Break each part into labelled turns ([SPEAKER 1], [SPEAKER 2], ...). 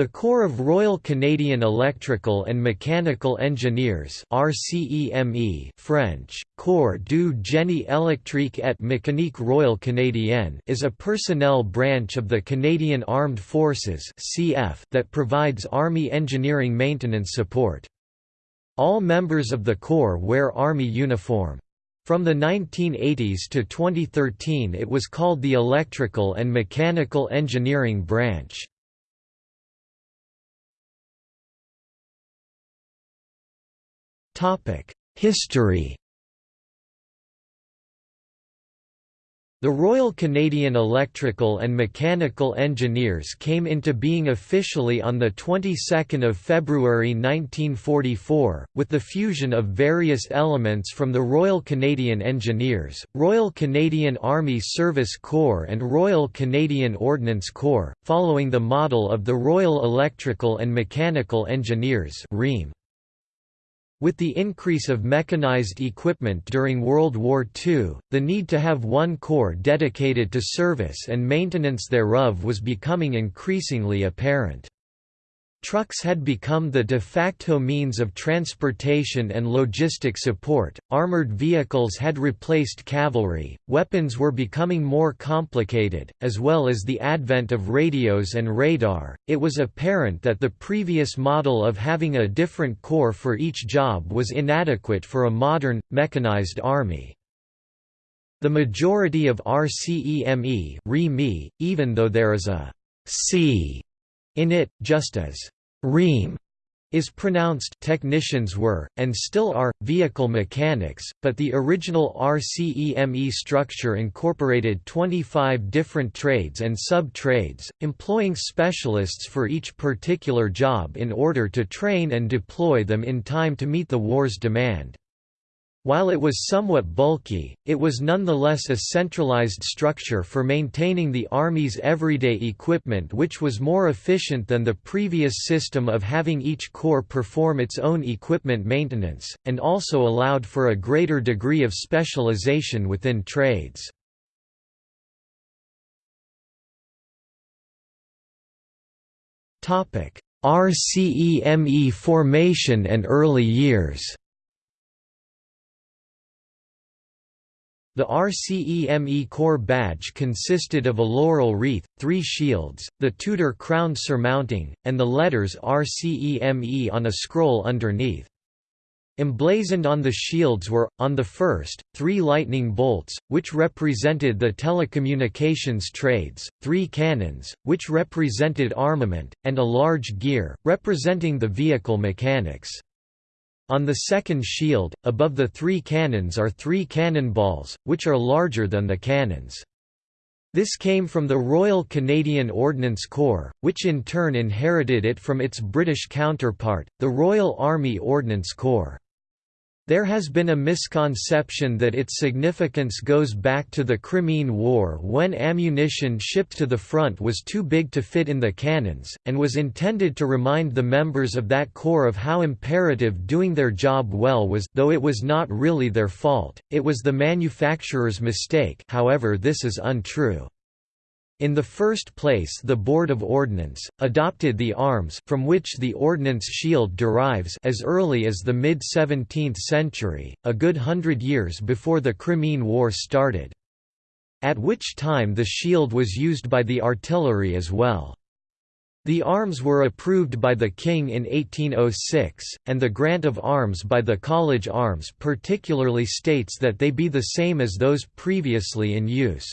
[SPEAKER 1] The Corps of Royal Canadian Electrical and Mechanical Engineers RCEME French, Corps du Génie électrique et mécanique royal canadien is a personnel branch of the Canadian Armed Forces CF that provides Army engineering maintenance support. All members of the Corps wear Army uniform. From the 1980s to 2013 it was called the Electrical and Mechanical Engineering Branch. History The Royal Canadian Electrical and Mechanical Engineers came into being officially on the 22nd of February 1944, with the fusion of various elements from the Royal Canadian Engineers, Royal Canadian Army Service Corps and Royal Canadian Ordnance Corps, following the model of the Royal Electrical and Mechanical Engineers REME. With the increase of mechanized equipment during World War II, the need to have one corps dedicated to service and maintenance thereof was becoming increasingly apparent. Trucks had become the de facto means of transportation and logistic support, armored vehicles had replaced cavalry, weapons were becoming more complicated, as well as the advent of radios and radar. It was apparent that the previous model of having a different corps for each job was inadequate for a modern, mechanized army. The majority of RCEME even though there is a C in it, just as «ream» is pronounced technicians were, and still are, vehicle mechanics, but the original RCEME structure incorporated 25 different trades and sub-trades, employing specialists for each particular job in order to train and deploy them in time to meet the war's demand. While it was somewhat bulky, it was nonetheless a centralized structure for maintaining the Army's everyday equipment which was more efficient than the previous system of having each corps perform its own equipment maintenance, and also allowed for a greater degree of specialization within trades. RCEME formation and early years The RCEME Corps badge consisted of a laurel wreath, three shields, the Tudor crown surmounting, and the letters RCEME on a scroll underneath. Emblazoned on the shields were, on the first, three lightning bolts, which represented the telecommunications trades, three cannons, which represented armament, and a large gear, representing the vehicle mechanics. On the second shield, above the three cannons are three cannonballs, which are larger than the cannons. This came from the Royal Canadian Ordnance Corps, which in turn inherited it from its British counterpart, the Royal Army Ordnance Corps. There has been a misconception that its significance goes back to the Crimean War when ammunition shipped to the front was too big to fit in the cannons, and was intended to remind the members of that corps of how imperative doing their job well was though it was not really their fault, it was the manufacturer's mistake however this is untrue. In the first place the Board of Ordnance, adopted the arms from which the ordnance shield derives as early as the mid-17th century, a good hundred years before the Crimean War started. At which time the shield was used by the artillery as well. The arms were approved by the King in 1806, and the grant of arms by the College Arms particularly states that they be the same as those previously in use.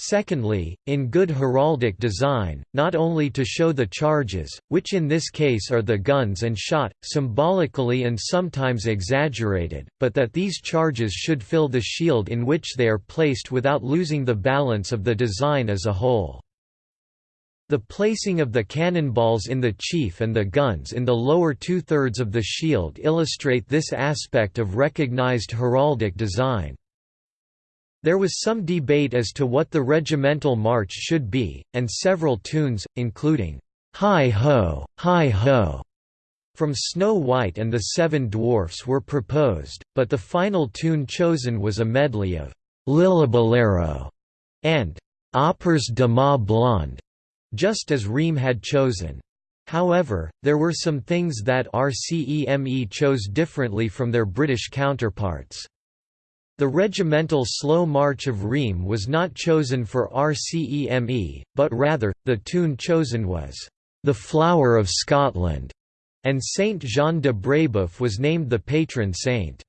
[SPEAKER 1] Secondly, in good heraldic design, not only to show the charges, which in this case are the guns and shot, symbolically and sometimes exaggerated, but that these charges should fill the shield in which they are placed without losing the balance of the design as a whole. The placing of the cannonballs in the chief and the guns in the lower two-thirds of the shield illustrate this aspect of recognized heraldic design. There was some debate as to what the regimental march should be, and several tunes, including, "'Hi Ho, Hi Ho' from Snow White and the Seven Dwarfs were proposed, but the final tune chosen was a medley of "'Lillibullero' and "'Auprès de ma blonde' just as Rheims had chosen. However, there were some things that RCEME chose differently from their British counterparts. The regimental slow march of Rheims was not chosen for RCEME, but rather, the tune chosen was, "'The Flower of Scotland' and Saint Jean de Brébeuf was named the patron saint.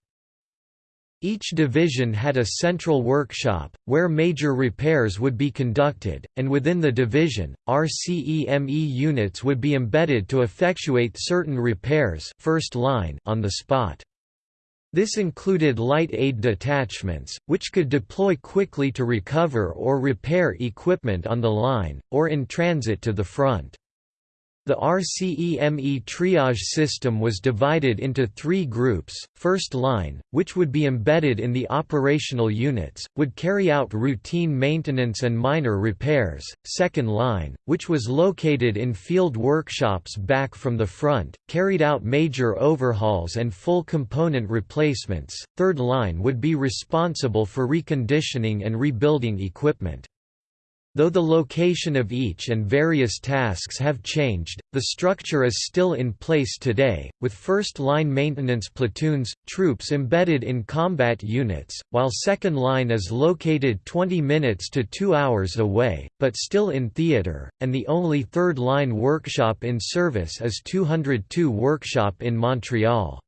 [SPEAKER 1] Each division had a central workshop, where major repairs would be conducted, and within the division, RCEME units would be embedded to effectuate certain repairs first line on the spot. This included light aid detachments, which could deploy quickly to recover or repair equipment on the line, or in transit to the front. The RCEME triage system was divided into three groups, first line, which would be embedded in the operational units, would carry out routine maintenance and minor repairs, second line, which was located in field workshops back from the front, carried out major overhauls and full component replacements, third line would be responsible for reconditioning and rebuilding equipment. Though the location of each and various tasks have changed, the structure is still in place today, with first-line maintenance platoons, troops embedded in combat units, while second line is located 20 minutes to 2 hours away, but still in theatre, and the only third-line workshop in service is 202 Workshop in Montreal.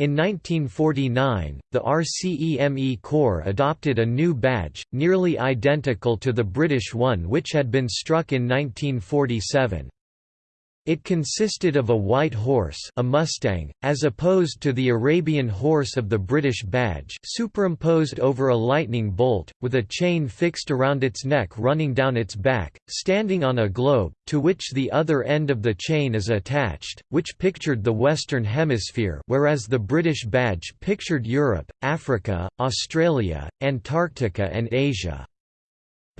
[SPEAKER 1] In 1949, the RCEME Corps adopted a new badge, nearly identical to the British one which had been struck in 1947. It consisted of a white horse a Mustang, as opposed to the Arabian horse of the British badge superimposed over a lightning bolt, with a chain fixed around its neck running down its back, standing on a globe, to which the other end of the chain is attached, which pictured the Western Hemisphere whereas the British badge pictured Europe, Africa, Australia, Antarctica and Asia.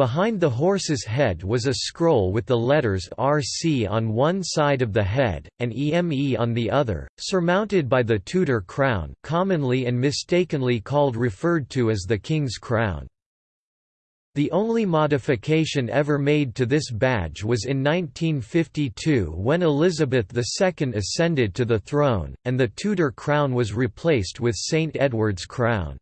[SPEAKER 1] Behind the horse's head was a scroll with the letters RC on one side of the head, and EME on the other, surmounted by the Tudor crown commonly and mistakenly called referred to as the King's Crown. The only modification ever made to this badge was in 1952 when Elizabeth II ascended to the throne, and the Tudor crown was replaced with St Edward's crown.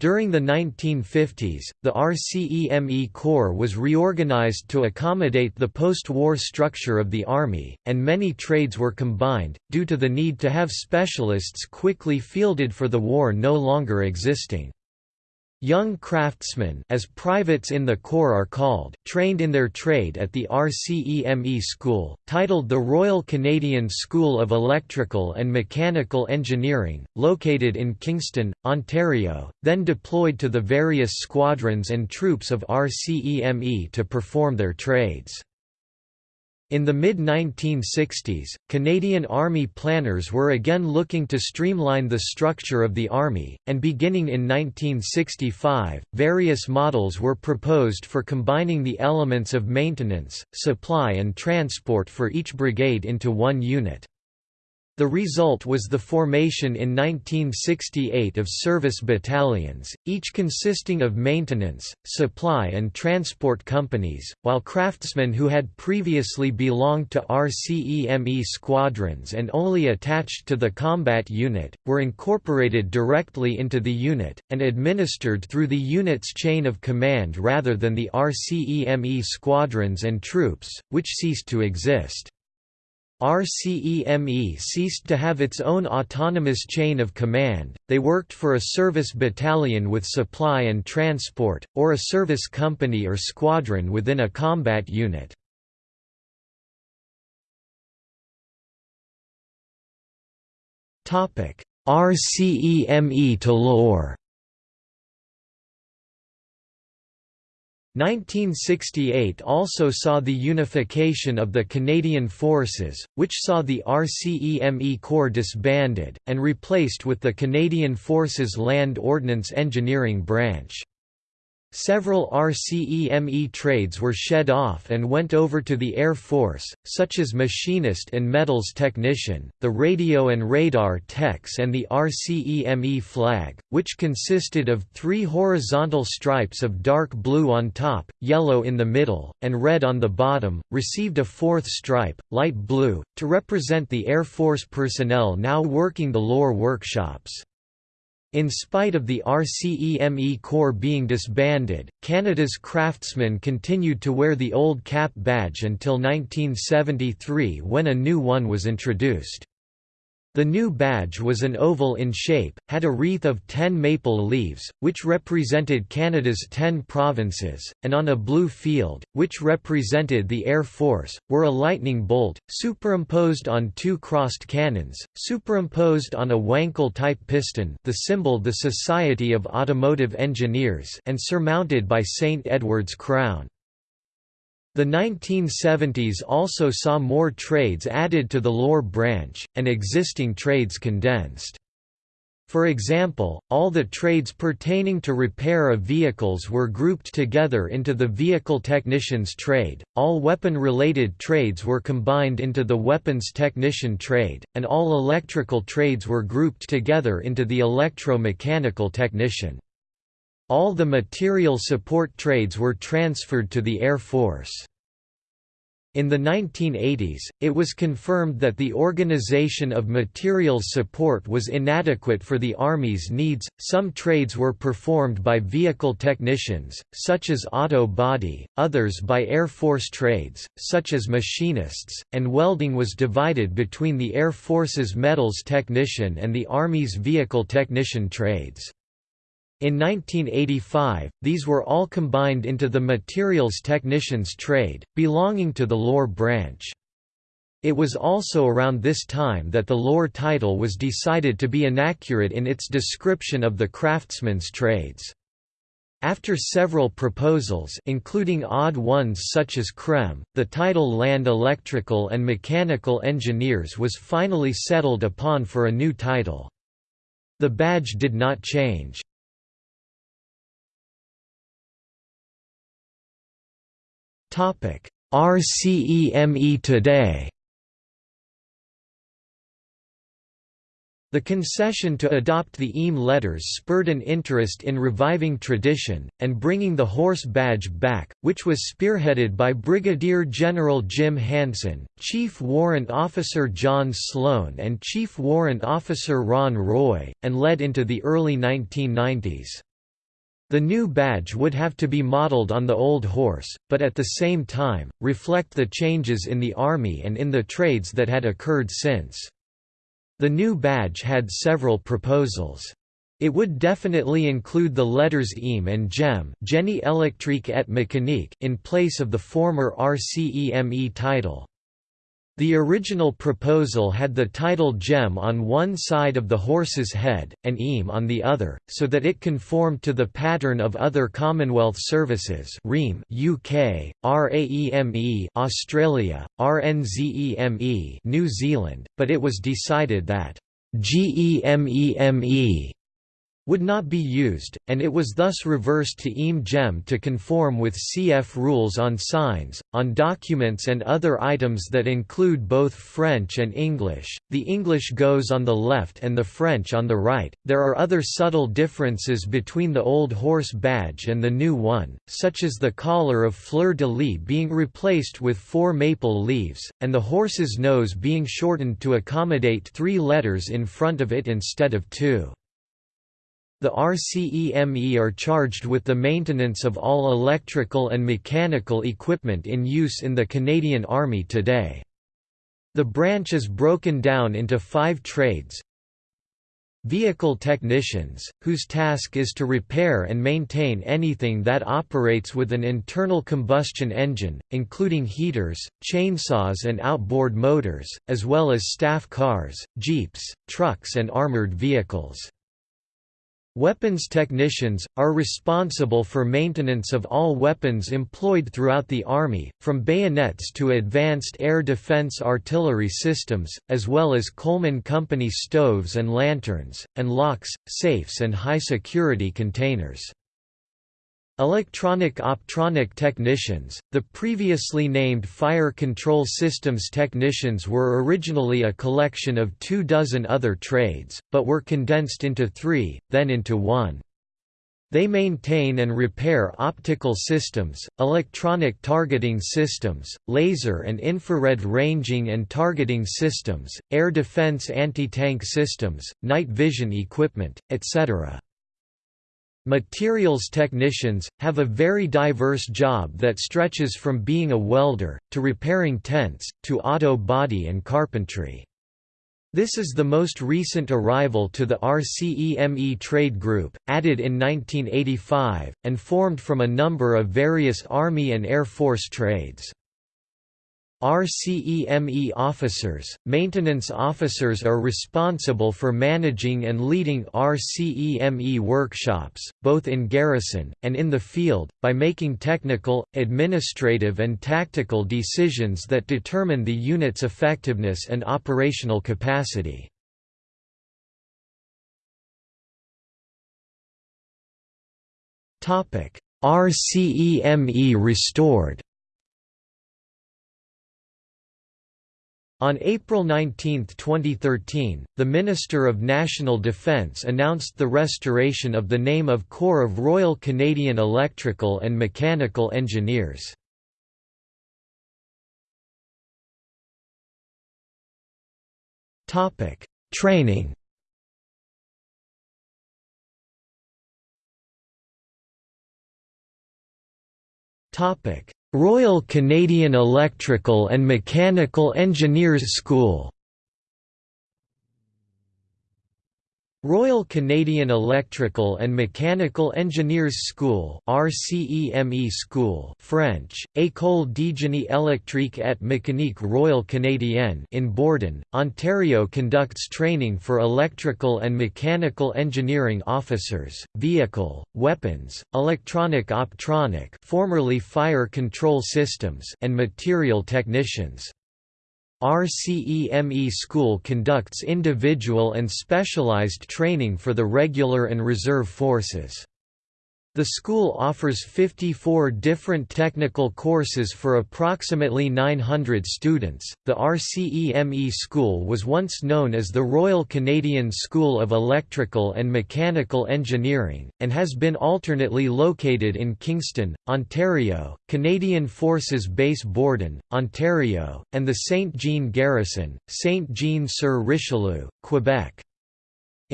[SPEAKER 1] During the 1950s, the RCEME Corps was reorganized to accommodate the post-war structure of the Army, and many trades were combined, due to the need to have specialists quickly fielded for the war no longer existing. Young craftsmen as privates in the Corps are called, trained in their trade at the RCEME school, titled the Royal Canadian School of Electrical and Mechanical Engineering, located in Kingston, Ontario, then deployed to the various squadrons and troops of RCEME to perform their trades. In the mid-1960s, Canadian Army planners were again looking to streamline the structure of the Army, and beginning in 1965, various models were proposed for combining the elements of maintenance, supply and transport for each brigade into one unit. The result was the formation in 1968 of service battalions, each consisting of maintenance, supply and transport companies, while craftsmen who had previously belonged to RCEME squadrons and only attached to the combat unit, were incorporated directly into the unit, and administered through the unit's chain of command rather than the RCEME squadrons and troops, which ceased to exist. RCEME ceased to have its own autonomous chain of command, they worked for a service battalion with supply and transport, or a service company or squadron within a combat unit. RCEME to LORE 1968 also saw the unification of the Canadian Forces, which saw the RCEME Corps disbanded, and replaced with the Canadian Forces Land Ordnance Engineering Branch. Several RCEME trades were shed off and went over to the Air Force, such as machinist and metals technician, the radio and radar techs and the RCEME flag, which consisted of three horizontal stripes of dark blue on top, yellow in the middle, and red on the bottom, received a fourth stripe, light blue, to represent the Air Force personnel now working the LORE workshops. In spite of the RCEME Corps being disbanded, Canada's craftsmen continued to wear the old cap badge until 1973 when a new one was introduced. The new badge was an oval in shape, had a wreath of ten maple leaves, which represented Canada's ten provinces, and on a blue field, which represented the Air Force, were a lightning bolt, superimposed on two crossed cannons, superimposed on a Wankel-type piston the symbol the Society of Automotive Engineers and surmounted by St. Edward's crown. The 1970s also saw more trades added to the lore branch, and existing trades condensed. For example, all the trades pertaining to repair of vehicles were grouped together into the vehicle technician's trade, all weapon-related trades were combined into the weapons technician trade, and all electrical trades were grouped together into the electro-mechanical technician. All the material support trades were transferred to the Air Force. In the 1980s, it was confirmed that the organization of materials support was inadequate for the Army's needs. Some trades were performed by vehicle technicians, such as auto body, others by Air Force trades, such as machinists, and welding was divided between the Air Force's metals technician and the Army's vehicle technician trades. In 1985, these were all combined into the materials technician's trade, belonging to the lore branch. It was also around this time that the lore title was decided to be inaccurate in its description of the craftsman's trades. After several proposals including odd ones such as CREM, the title Land Electrical and Mechanical Engineers was finally settled upon for a new title. The badge did not change. RCEME today The concession to adopt the EME letters spurred an interest in reviving tradition, and bringing the horse badge back, which was spearheaded by Brigadier General Jim Hanson, Chief Warrant Officer John Sloan and Chief Warrant Officer Ron Roy, and led into the early 1990s. The new badge would have to be modeled on the old horse, but at the same time, reflect the changes in the Army and in the trades that had occurred since. The new badge had several proposals. It would definitely include the letters EME and GEM Génie électrique et mécanique in place of the former RCEME title. The original proposal had the title gem on one side of the horse's head, and EME on the other, so that it conformed to the pattern of other Commonwealth services REME UK, RAEME Australia, RNZEME New Zealand, but it was decided that GEMEME would not be used, and it was thus reversed to EME GEM to conform with CF rules on signs, on documents and other items that include both French and English. The English goes on the left and the French on the right. There are other subtle differences between the old horse badge and the new one, such as the collar of fleur de lis being replaced with four maple leaves, and the horse's nose being shortened to accommodate three letters in front of it instead of two. The RCEME are charged with the maintenance of all electrical and mechanical equipment in use in the Canadian Army today. The branch is broken down into five trades, Vehicle technicians, whose task is to repair and maintain anything that operates with an internal combustion engine, including heaters, chainsaws and outboard motors, as well as staff cars, jeeps, trucks and armored vehicles. Weapons technicians, are responsible for maintenance of all weapons employed throughout the Army, from bayonets to advanced air defense artillery systems, as well as Coleman Company stoves and lanterns, and locks, safes and high-security containers. Electronic optronic technicians, the previously named Fire Control Systems technicians were originally a collection of two dozen other trades, but were condensed into three, then into one. They maintain and repair optical systems, electronic targeting systems, laser and infrared ranging and targeting systems, air defense anti-tank systems, night vision equipment, etc. Materials technicians, have a very diverse job that stretches from being a welder, to repairing tents, to auto body and carpentry. This is the most recent arrival to the RCEME trade group, added in 1985, and formed from a number of various Army and Air Force trades. RCEME officers, maintenance officers are responsible for managing and leading RCEME workshops, both in garrison, and in the field, by making technical, administrative and tactical decisions that determine the unit's effectiveness and operational capacity. RCEME restored On April 19, 2013, the Minister of National Defence announced the restoration of the name of Corps of Royal Canadian Electrical and Mechanical Engineers. Training Royal Canadian Electrical and Mechanical Engineers School Royal Canadian Electrical and Mechanical Engineers School RCEME School French, École de génie électrique et mécanique Royal Canadienne in Borden, Ontario conducts training for electrical and mechanical engineering officers, vehicle, weapons, electronic optronic formerly fire control systems and material technicians. RCEME School conducts individual and specialized training for the regular and reserve forces. The school offers 54 different technical courses for approximately 900 students. The RCEME school was once known as the Royal Canadian School of Electrical and Mechanical Engineering, and has been alternately located in Kingston, Ontario, Canadian Forces Base Borden, Ontario, and the Saint Jean Garrison, Saint Jean-sur-Richelieu, Quebec.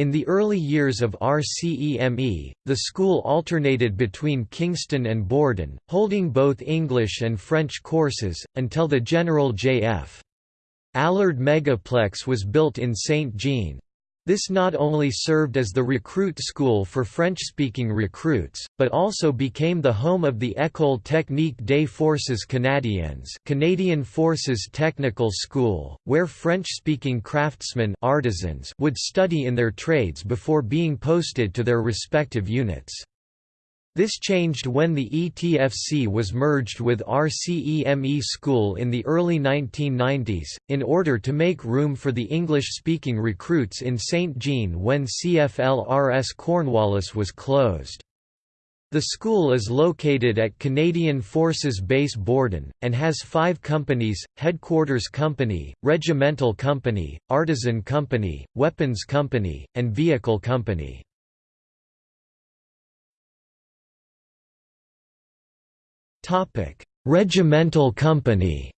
[SPEAKER 1] In the early years of RCEME, the school alternated between Kingston and Borden, holding both English and French courses, until the General J.F. Allard Megaplex was built in Saint Jean. This not only served as the recruit school for French-speaking recruits, but also became the home of the École technique des forces canadiennes Canadian Forces Technical School, where French-speaking craftsmen artisans would study in their trades before being posted to their respective units. This changed when the ETFC was merged with RCEME School in the early 1990s, in order to make room for the English-speaking recruits in St. Jean when CFL-RS Cornwallis was closed. The school is located at Canadian Forces Base Borden, and has five companies, Headquarters Company, Regimental Company, Artisan Company, Weapons Company, and Vehicle Company. Regimental company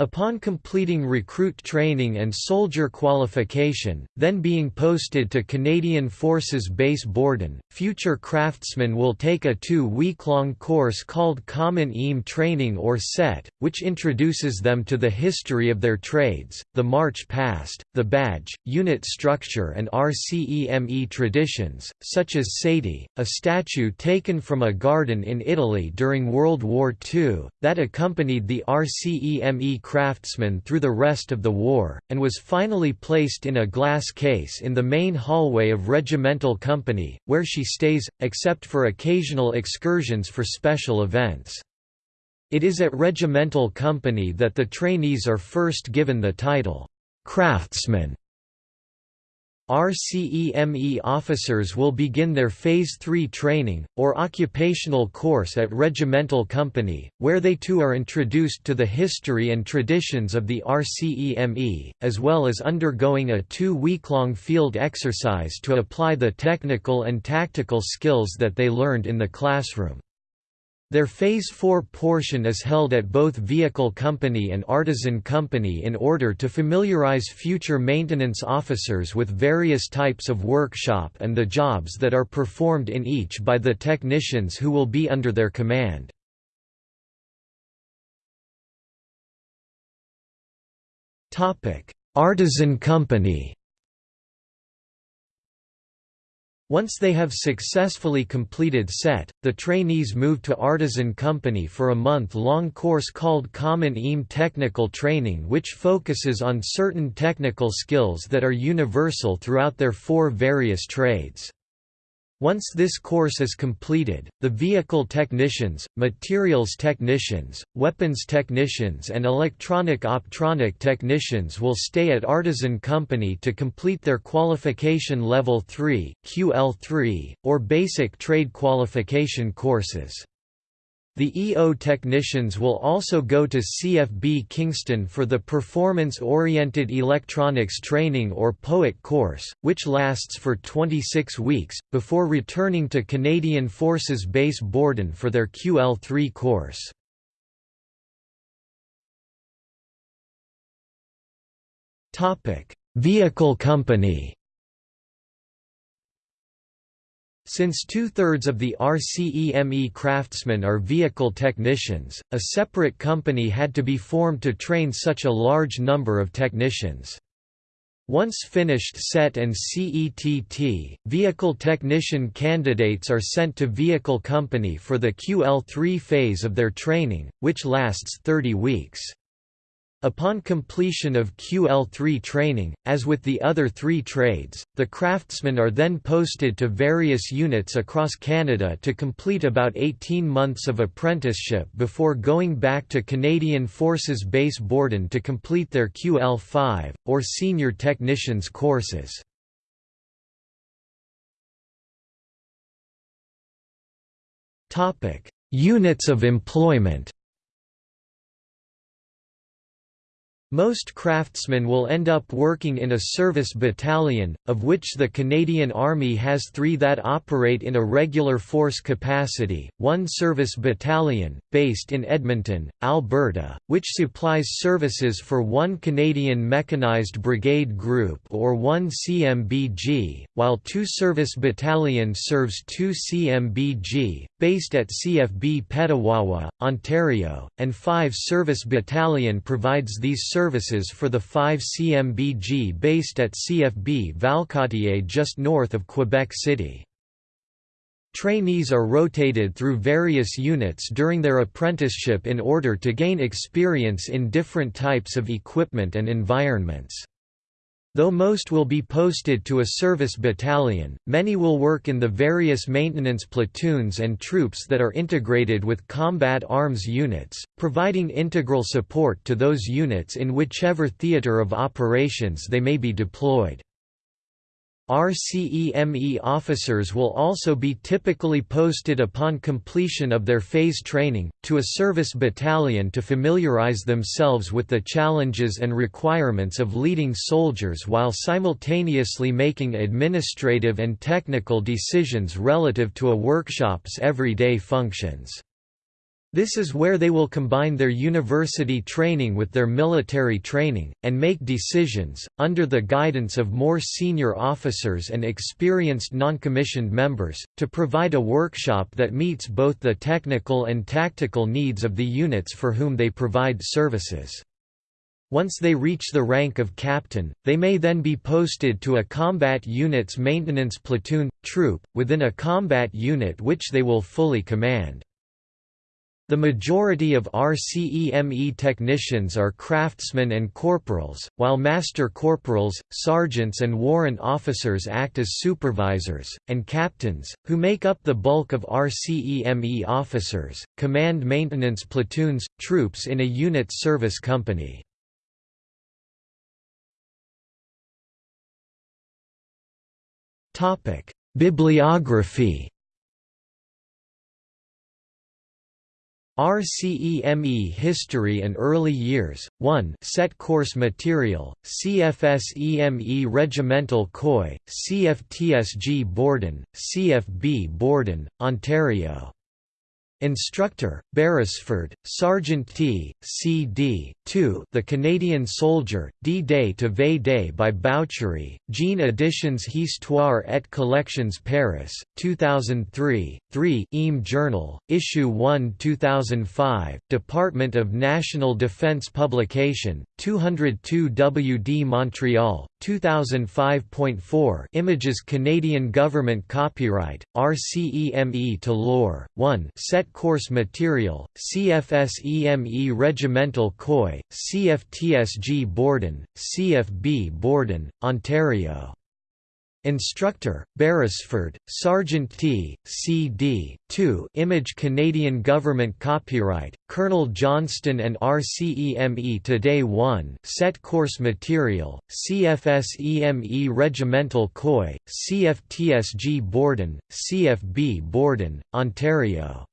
[SPEAKER 1] Upon completing recruit training and soldier qualification, then being posted to Canadian Forces Base Borden, future craftsmen will take a two-week-long course called Common EME Training or SET, which introduces them to the history of their trades, the march past, the badge, unit structure and RCEME traditions, such as Sati, a statue taken from a garden in Italy during World War II, that accompanied the RCEME craftsman through the rest of the war, and was finally placed in a glass case in the main hallway of Regimental Company, where she stays, except for occasional excursions for special events. It is at Regimental Company that the trainees are first given the title, "'Craftsman' RCEME officers will begin their Phase 3 training, or occupational course at Regimental Company, where they too are introduced to the history and traditions of the RCEME, as well as undergoing a two-week-long field exercise to apply the technical and tactical skills that they learned in the classroom. Their Phase 4 portion is held at both Vehicle Company and Artisan Company in order to familiarize future maintenance officers with various types of workshop and the jobs that are performed in each by the technicians who will be under their command. Artisan Company Once they have successfully completed SET, the trainees move to Artisan Company for a month-long course called Common EME Technical Training which focuses on certain technical skills that are universal throughout their four various trades. Once this course is completed, the vehicle technicians, materials technicians, weapons technicians and electronic-optronic technicians will stay at Artisan Company to complete their Qualification Level 3 QL3, or Basic Trade Qualification courses. The EO technicians will also go to CFB Kingston for the Performance-Oriented Electronics Training or POET course, which lasts for 26 weeks, before returning to Canadian Forces Base Borden for their QL3 course. Vehicle company Since two-thirds of the RCEME craftsmen are vehicle technicians, a separate company had to be formed to train such a large number of technicians. Once finished SET and CETT, vehicle technician candidates are sent to Vehicle Company for the QL3 phase of their training, which lasts 30 weeks. Upon completion of QL3 training, as with the other three trades, the craftsmen are then posted to various units across Canada to complete about 18 months of apprenticeship before going back to Canadian Forces Base Borden to complete their QL5, or Senior Technicians courses. Units of employment Most craftsmen will end up working in a service battalion, of which the Canadian Army has three that operate in a regular force capacity, one service battalion, based in Edmonton, Alberta, which supplies services for one Canadian Mechanized Brigade Group or one CMBG, while two service battalion serves two CMBG, based at CFB Petawawa, Ontario, and five service battalion provides these services services for the 5 CMBG based at CFB Valcartier just north of Quebec City. Trainees are rotated through various units during their apprenticeship in order to gain experience in different types of equipment and environments. Though most will be posted to a service battalion, many will work in the various maintenance platoons and troops that are integrated with combat arms units, providing integral support to those units in whichever theater of operations they may be deployed. RCEME officers will also be typically posted upon completion of their phase training, to a service battalion to familiarize themselves with the challenges and requirements of leading soldiers while simultaneously making administrative and technical decisions relative to a workshop's everyday functions. This is where they will combine their university training with their military training, and make decisions, under the guidance of more senior officers and experienced noncommissioned members, to provide a workshop that meets both the technical and tactical needs of the units for whom they provide services. Once they reach the rank of captain, they may then be posted to a combat unit's maintenance platoon, troop, within a combat unit which they will fully command. The majority of RCEME technicians are craftsmen and corporals, while master corporals, sergeants and warrant officers act as supervisors, and captains, who make up the bulk of RCEME officers, command maintenance platoons, troops in a unit service company. Bibliography RCEME History and Early Years, 1 Set Course Material, CFSEME Regimental COI, CFTSG Borden, CFB Borden, Ontario Instructor, Beresford, Sergeant T, C.D., 2 The Canadian Soldier, D-Day to V-Day by Bouchery, Jean Editions Histoire et Collections Paris, 2003, 3 EME Journal, Issue 1 2005, Department of National Defence Publication, 202 WD Montreal, 2005.4 Images Canadian Government Copyright, RCEME to Lore, 1 Set Course Material, CFSEME Regimental COI, CFTSG Borden, CFB Borden, Ontario Instructor, Beresford, Sergeant T, C.D., 2 Image Canadian Government Copyright, Colonel Johnston and RCEME Today 1 Set Course Material, CFSEME Regimental COI, CFTSG Borden, CFB Borden, Ontario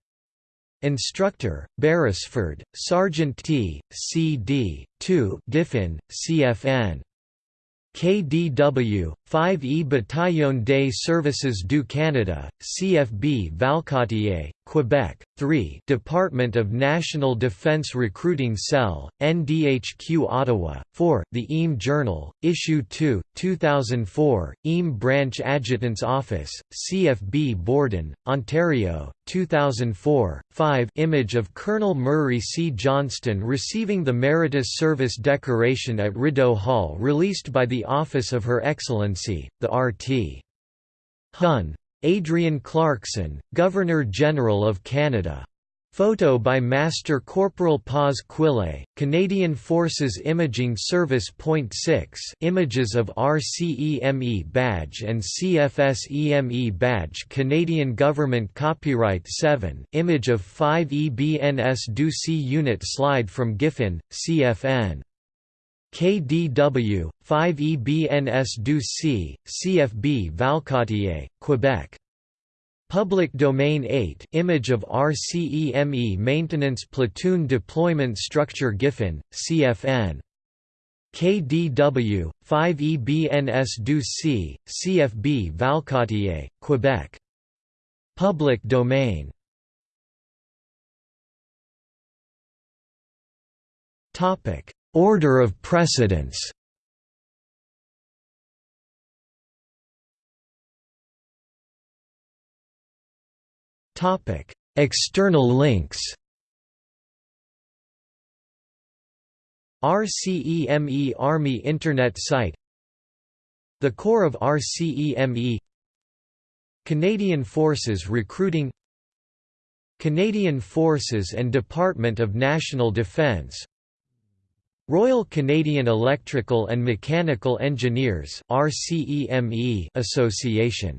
[SPEAKER 1] Instructor, Beresford, Sergeant T, C.D., 2 Diffin, CFN. KDW, 5E Bataillon des Services du Canada, CFB Valcartier, Quebec, 3 Department of National Defence Recruiting Cell, NDHQ Ottawa, 4 The EME Journal, Issue 2, 2004, EME Branch Adjutant's Office, CFB Borden, Ontario, 2004, 5 Image of Colonel Murray C. Johnston receiving the Meritorious Service Decoration at Rideau Hall released by the Office of Her Excellency, the RT. Hun. Adrienne Clarkson, Governor-General of Canada. Photo by Master Corporal Paz Quille, Canadian Forces Imaging Service. Point 6 Images of RCEME badge and CFSEME badge Canadian Government Copyright 7 Image of 5 EBNS Do C Unit Slide from Giffin, CFN. KDW, 5 EBNS Du C, CFB Valcartier, Quebec. Public Domain 8 Image of RCEME Maintenance Platoon Deployment Structure Giffen, CFN. KDW, 5 EBNS Du C, CFB Valcartier, Quebec. Public Domain Order of precedence. Topic: External links. RCEME Army Internet site. The Corps of RCEME Canadian Forces Recruiting. Canadian Forces and Department of National Defence Royal Canadian Electrical and Mechanical Engineers Association